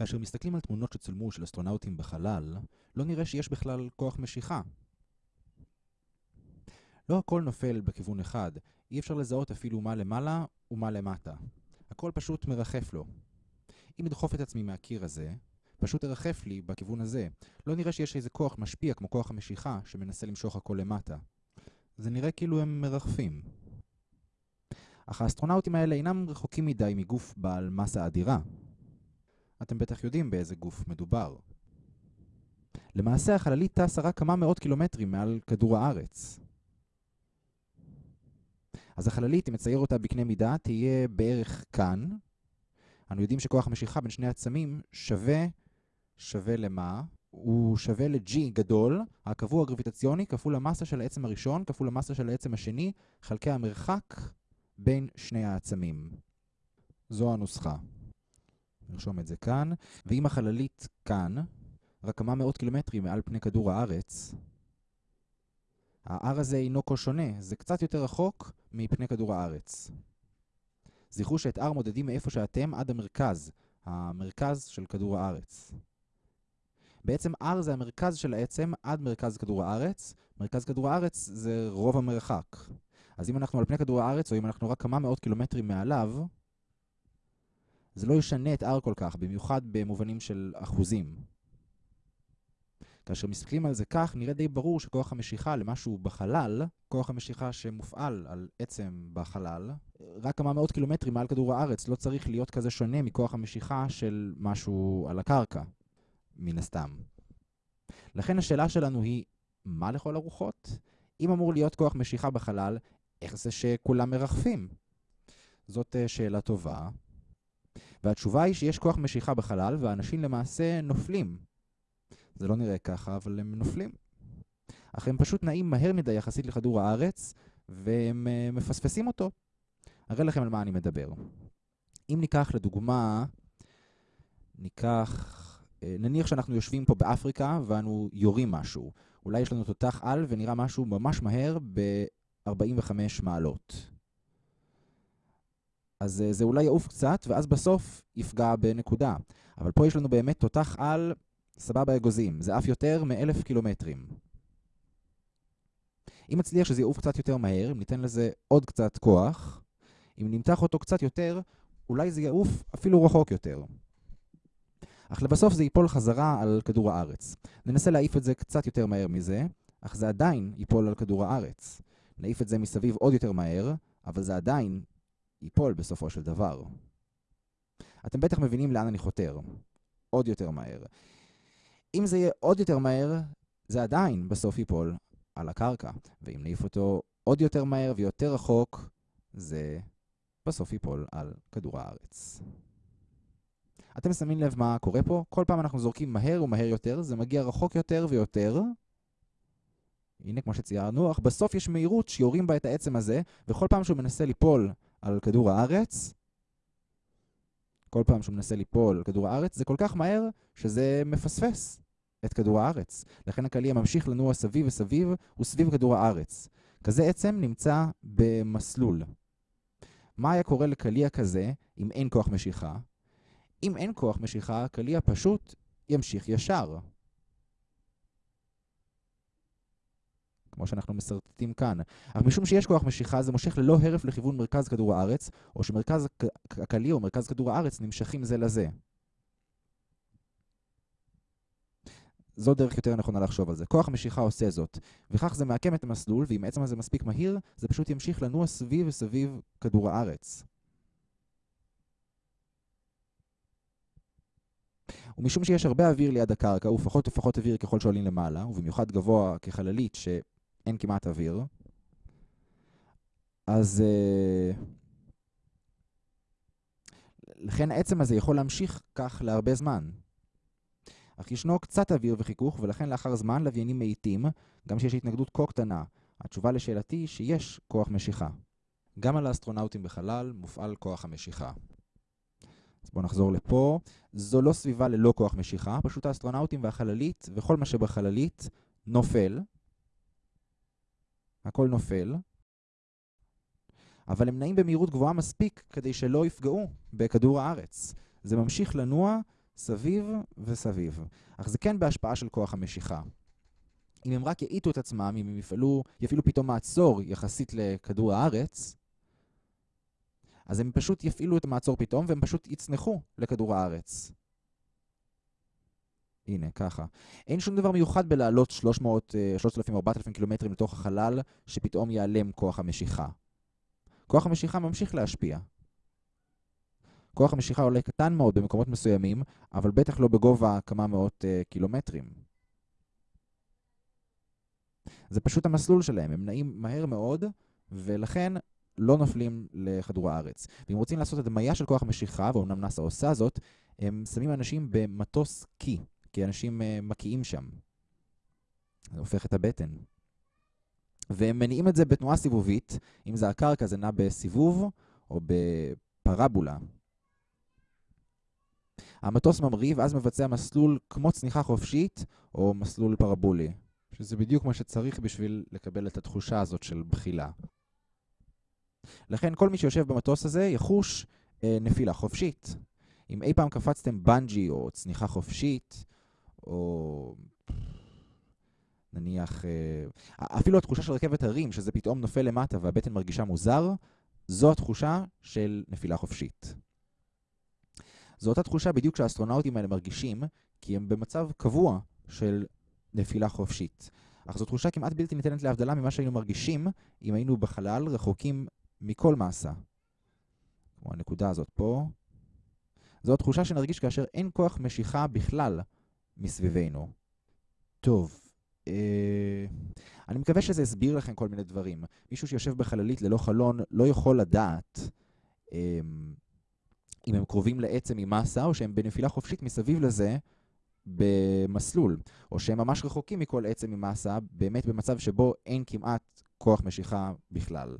כאשר מסתכלים על תמונות שצולמו של אסטרונאוטים בחלל, לא נראה שיש בכלל כוח משיכה. לא הכל נופל בכיוון אחד, אי אפשר לזהות אפילו מה למעלה ומה למטה. הכל פשוט מרחף לו. אם אדחוף את עצמי מהקיר הזה, פשוט ארחף לי בכיוון הזה. לא נראה שיש איזה כוח משפיע כמו כוח המשיכה שמנסה למשוך הכל למטה. זה נראה כאילו הם מרחפים. אך האסטרונאוטים האלה אינם רחוקים מדי מגוף בעל מסה אדירה. אתם בטח יודעים באיזה גוף מדובר. למעשה החללית טסה רק כמה מאות קילומטרים מעל כדור הארץ. אז החללית, אם נצייר אותה בקנה מידה, תהיה בערך כאן. אנו יודעים שכוח המשיכה בין שני עצמים שווה, שווה למה? הוא שווה ל-G גדול, הקבוע גרביטציוני, כפול המסה של העצם הראשון, כפול המסה של העצם השני, חלקי המרחק בין שני העצמים. זו הנוסחה. נרשום את זה כאן. ואם החללית כאן, רק כמה מאות קילומטרים מעל פני כדור הארץ, ה-R הזה אינו כה שונה, זה קצת יותר רחוק מפני כדור הארץ. זכרו שאת R מודדים מאיפה שאתם עד המרכז, המרכז של כדור הארץ. בעצם R זה המרכז של העצם עד מרכז כדור הארץ. מרכז כדור הארץ זה רוב המרחק. אז אם אנחנו על פני כדור הארץ, או אם אנחנו רק כמה מאות קילומטרים מעליו, זה לא ישנה את R כל כך, במיוחד במובנים של אחוזים. כאשר מסתכלים על זה כך, נראה די ברור שכוח המשיכה למשהו בחלל, כוח המשיכה שמופעל על עצם בחלל, רק כמה מאות קילומטרים מעל כדור הארץ לא צריך להיות כזה שונה מכוח המשיכה של משהו על הקרקע, מן הסתם. לכן השאלה שלנו היא, מה לכל הרוחות? אם אמור להיות כוח משיכה בחלל, איך זה שכולם מרחפים? זאת שאלה טובה. והתשובה היא שיש כוח משיכה בחלל, והאנשים למעשה נופלים. זה לא נראה ככה, אבל הם נופלים. אך הם פשוט נעים מהר מדי יחסית לכדור הארץ, והם uh, מפספסים אותו. אראה לכם על מה אני מדבר. אם ניקח לדוגמה, ניקח, uh, נניח שאנחנו יושבים פה באפריקה ואנו יורים משהו. אולי יש לנו תותח על ונראה משהו ממש מהר ב-45 מעלות. אז uh, זה אולי יעוף קצת, ואז בסוף יפגע בנקודה. אבל פה יש לנו באמת תותח על סבבה אגוזים, זה אף יותר מאלף קילומטרים. אם נצליח שזה יעוף קצת יותר מהר, אם ניתן לזה עוד קצת כוח, אם נמתח אותו קצת יותר, אולי זה יעוף אפילו רחוק יותר. אך לבסוף זה ייפול חזרה על כדור הארץ. ננסה להעיף את זה קצת יותר מהר מזה, אך זה עדיין ייפול על כדור הארץ. נעיף את זה מסביב עוד יותר מהר, אבל זה עדיין ייפול בסופו של דבר. אתם בטח מבינים לאן אני חותר. עוד יותר מהר. אם זה יהיה עוד יותר מהר, זה עדיין בסוף ייפול על הקרקע. ואם נעיף אותו עוד יותר מהר ויותר רחוק, זה בסוף ייפול על כדור הארץ. אתם שמים לב מה קורה פה? כל פעם אנחנו זורקים מהר ומהר יותר, זה מגיע רחוק יותר ויותר. הנה, כמו שציירנו, אך בסוף יש מהירות שיורים בה את העצם הזה, וכל פעם שהוא מנסה ליפול על כדור הארץ, כל פעם שהוא מנסה ליפול על כדור הארץ, זה כל כך מהר שזה מפספס את כדור הארץ. לכן הקליע ממשיך לנוע סביב וסביב וסביב כדור הארץ. כזה עצם נמצא במסלול. מה היה קורה לקליע כזה אם אין כוח משיכה? אם אין כוח משיכה, הקליע פשוט ימשיך ישר. כמו שאנחנו מסרטטים כאן. אך משום שיש כוח משיכה, זה מושך ללא הרף לכיוון מרכז כדור הארץ, או שמרכז הקליע או מרכז כדור הארץ נמשכים זה לזה. זו דרך יותר נכונה לחשוב על זה. כוח המשיכה עושה זאת, וכך זה מעקם את המסלול, ואם העצם הזה מספיק מהיר, זה פשוט ימשיך לנוע סביב וסביב כדור הארץ. ומשום שיש הרבה אוויר ליד הקרקע, ופחות ופחות אוויר ככל שעולים למעלה, ובמיוחד גבוה כחללית שאין כמעט אוויר, אז... Uh, לכן העצם הזה יכול להמשיך כך להרבה זמן. אך ישנו קצת אוויר וחיכוך, ולכן לאחר זמן לוויינים מאיטים, גם שיש התנגדות כה קטנה. התשובה לשאלתי היא שיש כוח משיכה. גם על האסטרונאוטים בחלל מופעל כוח המשיכה. אז בואו נחזור לפה. זו לא סביבה ללא כוח משיכה, פשוט האסטרונאוטים והחללית וכל מה שבחללית נופל. הכל נופל. אבל הם נעים במהירות גבוהה מספיק כדי שלא יפגעו בכדור הארץ. זה ממשיך לנוע סביב וסביב. אך זה כן בהשפעה של כוח המשיכה. אם הם רק יאיטו את עצמם, אם הם יפעלו, יפעילו פתאום מעצור יחסית לכדור הארץ, אז הם פשוט יפעילו את המעצור פתאום, והם פשוט יצנחו לכדור הארץ. הנה, ככה. אין שום דבר מיוחד בלעלות 300, 3,000 4,000 קילומטרים לתוך החלל, שפתאום ייעלם כוח המשיכה. כוח המשיכה ממשיך להשפיע. כוח המשיכה עולה קטן מאוד במקומות מסוימים, אבל בטח לא בגובה כמה מאות uh, קילומטרים. זה פשוט המסלול שלהם, הם נעים מהר מאוד, ולכן לא נופלים לכדור הארץ. ואם רוצים לעשות הדמיה של כוח המשיכה, ואומנם נאס"א עושה זאת, הם שמים אנשים במטוס קי, כי אנשים uh, מקיאים שם. זה הופך את הבטן. והם מניעים את זה בתנועה סיבובית, אם זה הקרקע זה נע בסיבוב או בפרבולה. המטוס ממריא ואז מבצע מסלול כמו צניחה חופשית או מסלול פרבולי, שזה בדיוק מה שצריך בשביל לקבל את התחושה הזאת של בחילה. לכן כל מי שיושב במטוס הזה יחוש אה, נפילה חופשית. אם אי פעם קפצתם בנג'י או צניחה חופשית, או נניח, אה, אפילו התחושה של רכבת הרים, שזה פתאום נופל למטה והבטן מרגישה מוזר, זו התחושה של נפילה חופשית. זו אותה תחושה בדיוק שהאסטרונאוטים האלה מרגישים, כי הם במצב קבוע של נפילה חופשית. אך זו תחושה כמעט בלתי ניתנת להבדלה ממה שהיינו מרגישים אם היינו בחלל רחוקים מכל מסה. כמו הנקודה הזאת פה. זו התחושה שנרגיש כאשר אין כוח משיכה בכלל מסביבנו. טוב, אה, אני מקווה שזה הסביר לכם כל מיני דברים. מישהו שיושב בחללית ללא חלון לא יכול לדעת אה, אם הם קרובים לעצם עם מסה, או שהם בנפילה חופשית מסביב לזה במסלול, או שהם ממש רחוקים מכל עצם עם מסה, באמת במצב שבו אין כמעט כוח משיכה בכלל.